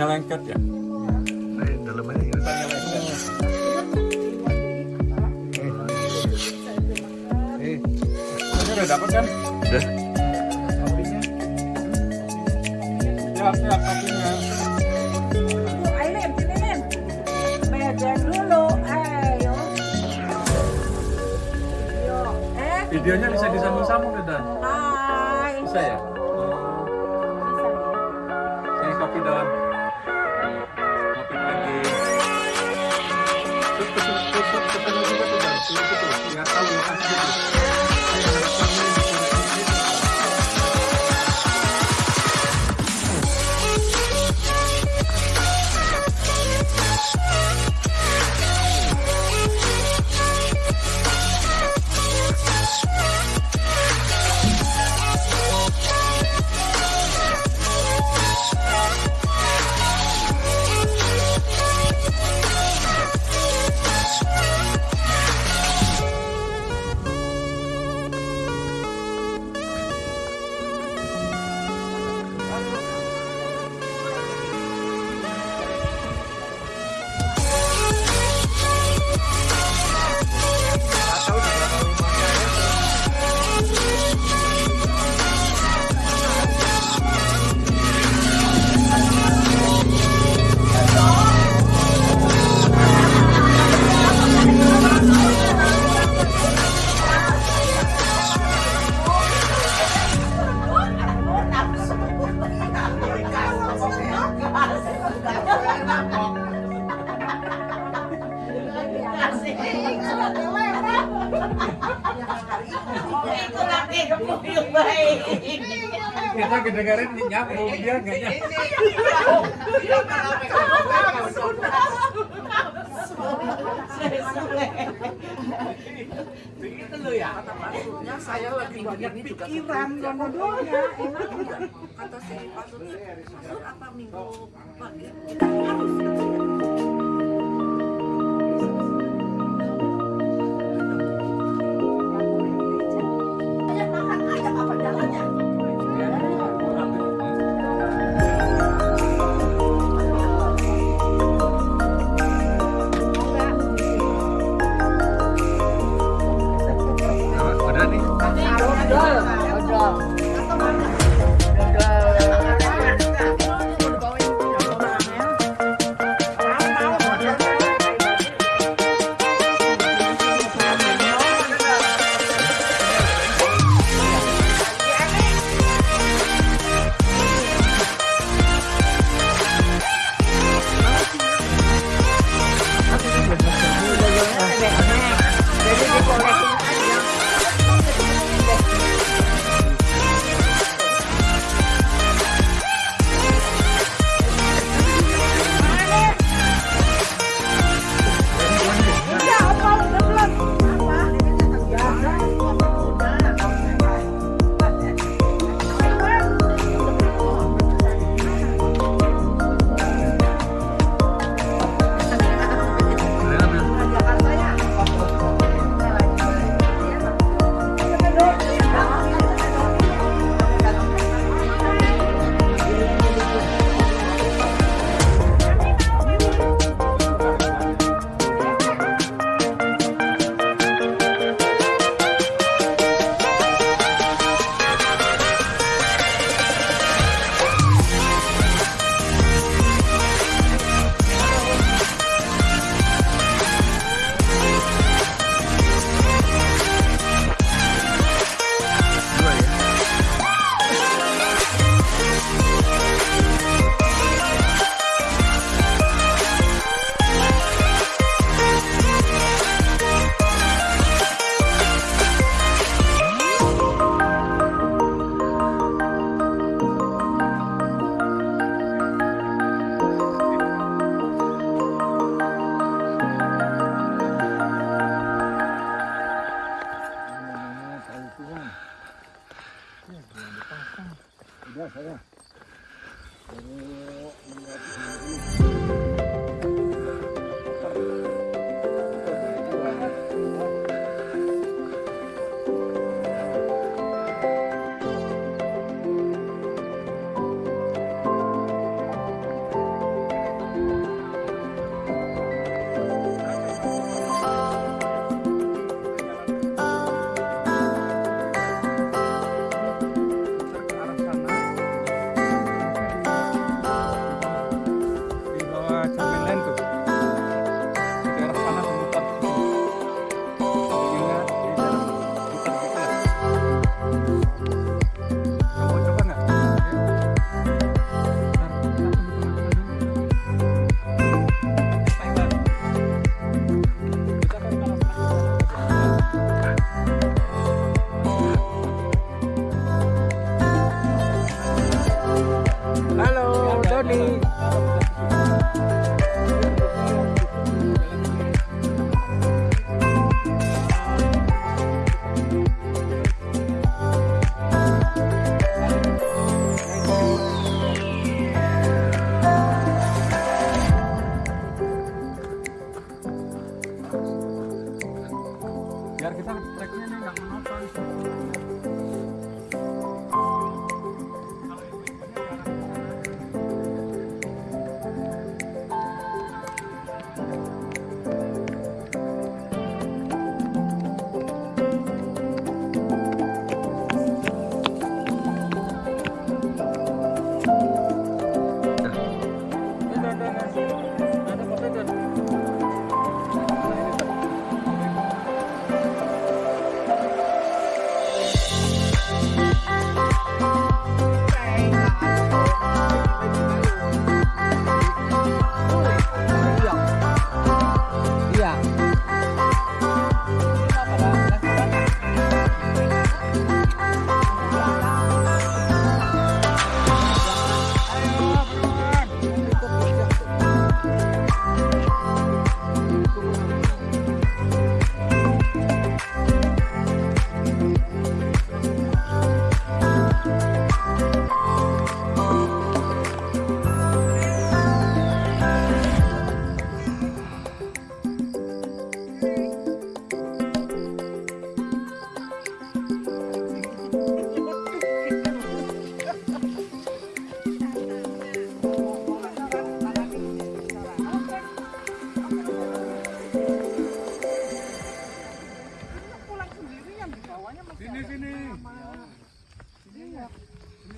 Tanya lengket ya? Nih, dalamnya ini tanya lagi. Eh, Ini udah dapet kan? udah. Kopinya. Kopinya. Eh. Videonya bisa disambung-sambung Dan? Hai. Bisa ya? Kita kedengaran nyapu dia nggak lo ya. Maksudnya saya lagi banyak pikiran. Jodohnya enak juga. kata si Pasut apa minggu pagi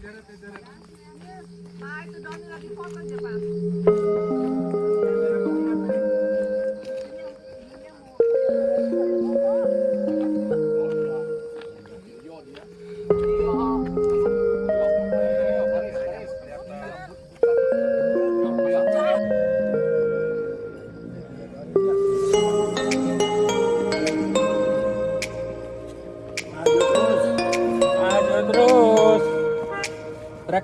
Pak, itu daunnya lagi foto aja, Pak.